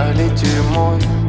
i parler you monde